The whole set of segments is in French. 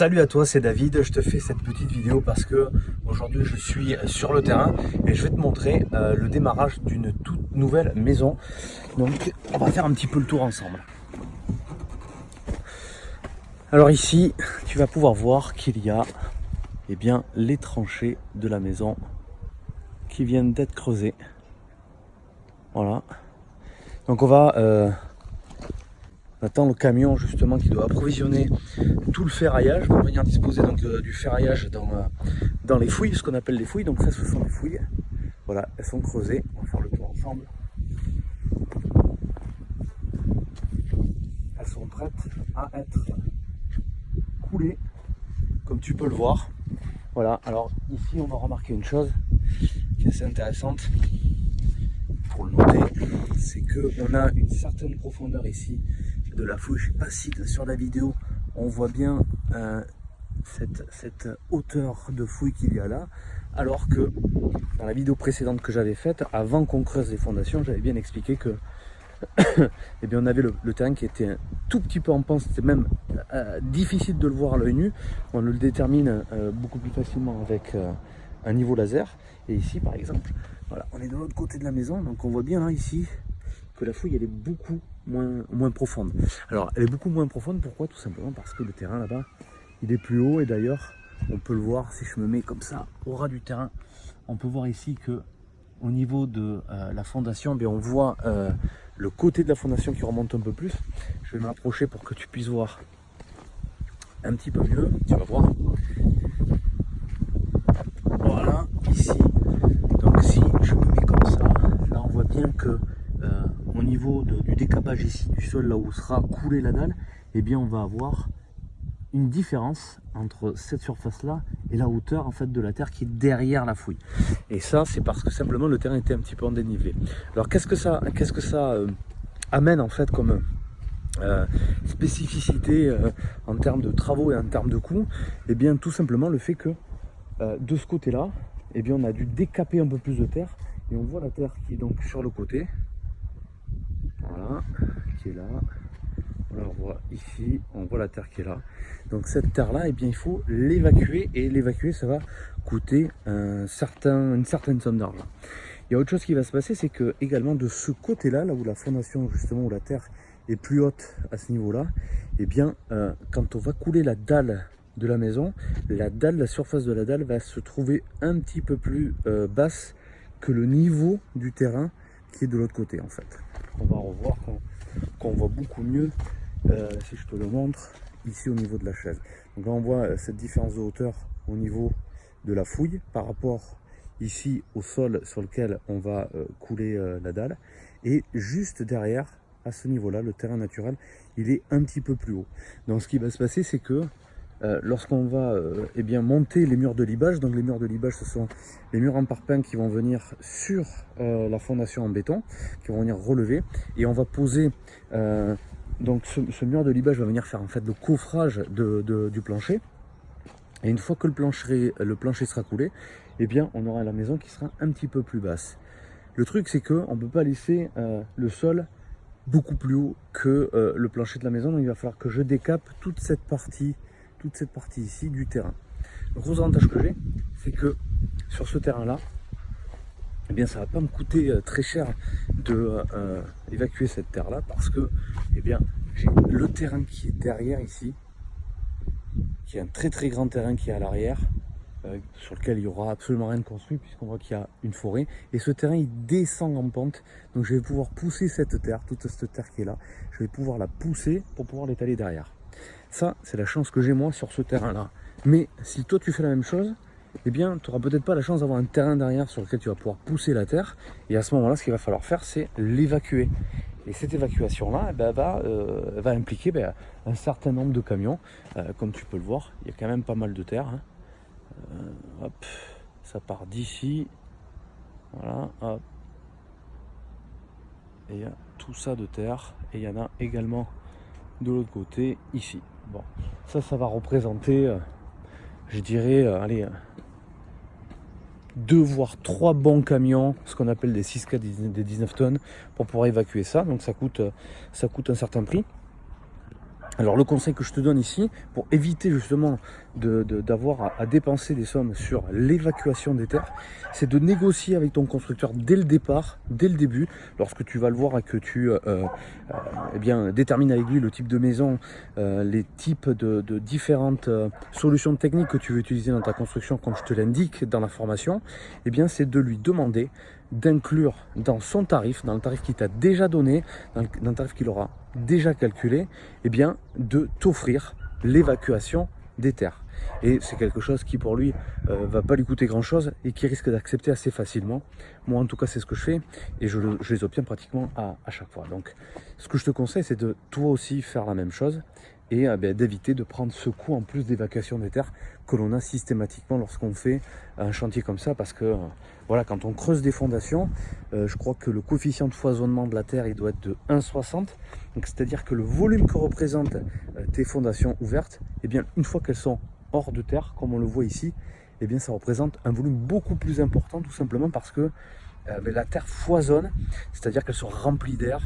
Salut à toi, c'est David. Je te fais cette petite vidéo parce que aujourd'hui je suis sur le terrain et je vais te montrer euh, le démarrage d'une toute nouvelle maison. Donc on va faire un petit peu le tour ensemble. Alors ici, tu vas pouvoir voir qu'il y a eh bien, les tranchées de la maison qui viennent d'être creusées. Voilà. Donc on va euh, on attend le camion justement qui doit approvisionner tout le ferraillage pour venir disposer euh, du ferraillage dans, euh, dans les fouilles, ce qu'on appelle les fouilles. Donc ça ce sont les fouilles. Voilà, elles sont creusées. On va faire le tour ensemble. Elles sont prêtes à être coulées, comme tu peux le voir. Voilà, alors ici on va remarquer une chose qui est assez intéressante pour le noter, c'est qu'on a une certaine profondeur ici la pas si sur la vidéo. On voit bien euh, cette, hauteur de fouille qu'il y a là, alors que dans la vidéo précédente que j'avais faite, avant qu'on creuse les fondations, j'avais bien expliqué que eh bien, on avait le, terrain qui était un tout petit peu en pente, c'était même euh, difficile de le voir à l'œil nu, on le détermine euh, beaucoup plus facilement avec un niveau laser, et ici par exemple, voilà, on est de l'autre côté de la maison, donc on voit bien là ici, la fouille elle est beaucoup moins, moins profonde. Alors elle est beaucoup moins profonde, pourquoi? Tout simplement parce que le terrain là-bas, il est plus haut et d'ailleurs, on peut le voir si je me mets comme ça au ras du terrain, on peut voir ici que au niveau de euh, la fondation, bien, on voit euh, le côté de la fondation qui remonte un peu plus. Je vais m'approcher pour que tu puisses voir un petit peu mieux, tu vas voir. Voilà, ici, donc si je me mets comme ça, là on voit bien que au niveau ici du sol, là où sera coulée la dalle, eh bien on va avoir une différence entre cette surface là et la hauteur en fait de la terre qui est derrière la fouille. Et ça c'est parce que simplement le terrain était un petit peu en dénivelé. Alors qu'est-ce que ça qu'est-ce que ça euh, amène en fait comme euh, spécificité euh, en termes de travaux et en termes de coûts? Et eh bien tout simplement le fait que de ce côté là et eh bien on a dû décaper un peu plus de terre. Et on voit la terre qui est donc sur le côté voilà, qui est là. on voit ici, on voit la terre qui est là. Donc cette terre-là, eh bien, il faut l'évacuer. Et l'évacuer, ça va coûter une certaine somme d'argent. Il y a autre chose qui va se passer, c'est que également de ce côté-là, là où la fondation, justement, où la terre est plus haute à ce niveau-là, eh bien, euh, quand on va couler la dalle de la maison, la dalle, la surface de la dalle va se trouver un petit peu plus euh, basse que le niveau du terrain qui est de l'autre côté en fait on va revoir qu'on voit beaucoup mieux euh, si je te le montre ici au niveau de la chaise donc là on voit euh, cette différence de hauteur au niveau de la fouille par rapport ici au sol sur lequel on va euh, couler la dalle. Et juste derrière à ce niveau là le terrain naturel il est un petit peu plus haut. Donc ce qui va se passer c'est que euh, lorsqu'on va euh, eh bien, monter les murs de libage. Donc les murs de libage, ce sont les murs en parpaing qui vont venir sur euh, la fondation en béton, qui vont venir relever. Et on va poser, donc ce, mur de libage va venir faire en fait le coffrage du plancher. Et une fois que le plancher, le plancher sera coulé, eh bien, on aura la maison qui sera un petit peu plus basse. Le truc, c'est qu'on ne peut pas laisser le sol beaucoup plus haut que le plancher de la maison. Donc il va falloir que je décape toute cette partie toute cette partie ici du terrain. Le gros avantage que j'ai, c'est que sur ce terrain-là, eh bien, ça va pas me coûter euh, très cher de euh, évacuer cette terre-là parce que, eh bien, j'ai le terrain qui est derrière ici, qui est un très très grand terrain qui est à l'arrière, euh, sur lequel il n'y aura absolument rien de construit puisqu'on voit qu'il y a une forêt. Et ce terrain, il descend en pente. Donc je vais pouvoir pousser cette terre, toute cette terre qui est là, je vais pouvoir la pousser pour pouvoir l'étaler derrière. Ça, c'est la chance que j'ai moi sur ce terrain-là. Mais si toi tu fais la même chose, eh bien, tu n'auras peut-être pas la chance d'avoir un terrain derrière sur lequel tu vas pouvoir pousser la terre. Et à ce moment-là, ce qu'il va falloir faire, c'est l'évacuer. Et cette évacuation-là eh ben, va, euh, va, impliquer ben, un certain nombre de camions. Euh, comme tu peux le voir, il y a quand même pas mal de terre. Hein. Euh, ça part d'ici. Voilà, hop. Et il y a tout ça de terre. Et il y en a également de l'autre côté, ici. Bon, ça, ça va représenter, euh, je dirais, euh, allez, euh, deux voire trois bons camions, ce qu'on appelle des 6K des 19 tonnes, pour pouvoir évacuer ça. Donc ça coûte, ça coûte un certain prix. Alors le conseil que je te donne ici, pour éviter justement d'avoir à, dépenser des sommes sur l'évacuation des terres, c'est de négocier avec ton constructeur dès le départ, dès le début, lorsque tu vas le voir et que tu euh, euh, eh détermines avec lui le type de maison, euh, les types de, de différentes solutions techniques que tu veux utiliser dans ta construction, comme je te l'indique dans la formation, eh bien c'est de lui demander d'inclure dans son tarif, dans le tarif qu'il t'a déjà donné, dans le, tarif qu'il aura déjà calculé, eh bien, de t'offrir l'évacuation des terres. Et c'est quelque chose qui pour lui euh, va pas lui coûter grand chose et qui risque d'accepter assez facilement. Moi en tout cas c'est ce que je fais et je, les obtiens pratiquement à, à, chaque fois. Donc ce que je te conseille c'est de toi aussi faire la même chose et euh, ben, d'éviter de prendre ce coût en plus d'évacuation des terres que l'on a systématiquement lorsqu'on fait un chantier comme ça. Parce que euh, voilà quand on creuse des fondations euh, je crois que le coefficient de foisonnement de la terre il doit être de 1,60 donc c'est à dire que le volume que représentent tes fondations ouvertes et eh bien une fois qu'elles sont hors de terre comme on le voit ici et eh bien ça représente un volume beaucoup plus important tout simplement parce que ben, la terre foisonne c'est à dire qu'elle se remplit d'air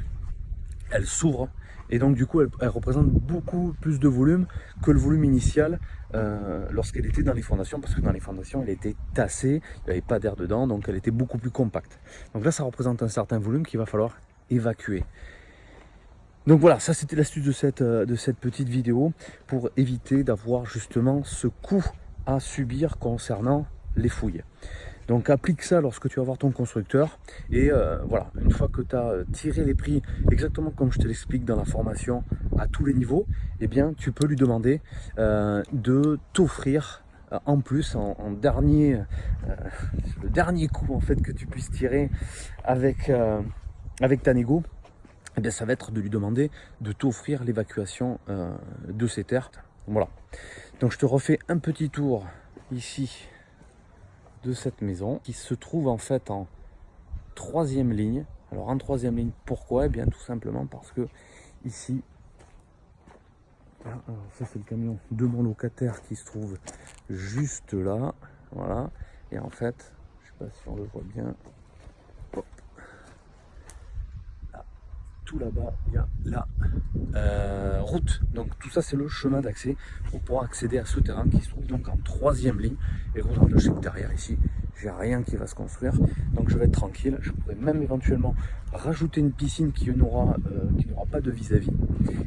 elle s'ouvre et donc du coup elle, représente beaucoup plus de volume que le volume initial euh, lorsqu'elle était dans les fondations parce que dans les fondations elle était tassée, il n'y avait pas d'air dedans donc elle était beaucoup plus compacte. Donc là ça représente un certain volume qu'il va falloir évacuer. Donc voilà, ça c'était l'astuce de cette, euh, de cette petite vidéo pour éviter d'avoir justement ce coût à subir concernant les fouilles. Donc applique ça lorsque tu vas voir ton constructeur. Et euh, voilà, une fois que tu as euh, tiré les prix exactement comme je te l'explique dans la formation à tous les niveaux, eh bien tu peux lui demander euh, de t'offrir en plus en, dernier le dernier coup en fait que tu puisses tirer avec avec ta négo. Eh bien ça va être de lui demander de t'offrir l'évacuation de ces terres. Voilà. Donc je te refais un petit tour ici de cette maison qui se trouve en fait en troisième ligne. Alors en troisième ligne, pourquoi? Eh bien tout simplement parce que ici, ça c'est le camion de mon locataire qui se trouve juste là, voilà. Et en fait, je sais pas si on le voit bien, tout là-bas, il y a la euh, route. Donc tout ça, c'est le chemin d'accès pour pouvoir accéder à ce terrain qui se trouve donc en troisième ligne. Et regardez, je sais que derrière ici, j'ai rien qui va se construire. Donc je vais être tranquille. Je pourrais même éventuellement rajouter une piscine qui n'aura euh, pas de vis-à-vis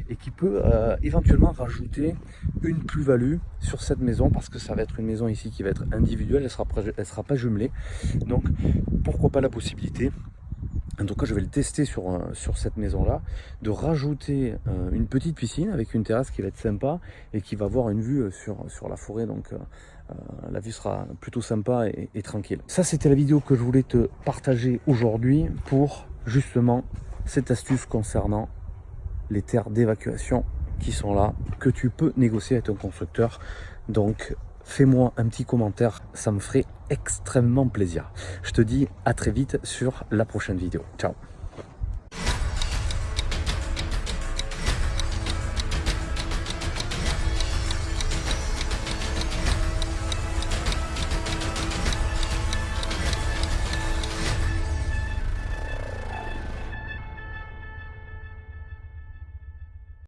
et qui peut euh, éventuellement rajouter une plus-value sur cette maison parce que ça va être une maison ici qui va être individuelle, elle sera, elle sera pas jumelée. Donc pourquoi pas la possibilité en tout cas, je vais le tester sur, euh, cette maison-là, de rajouter euh, une petite piscine avec une terrasse qui va être sympa et qui va avoir une vue euh, sur, sur la forêt. Donc, la vue sera plutôt sympa et, et tranquille. Ça, c'était la vidéo que je voulais te partager aujourd'hui pour justement cette astuce concernant les terres d'évacuation qui sont là, que tu peux négocier avec ton constructeur. Donc, fais-moi un petit commentaire, ça me ferait extrêmement plaisir. Je te dis à très vite sur la prochaine vidéo. Ciao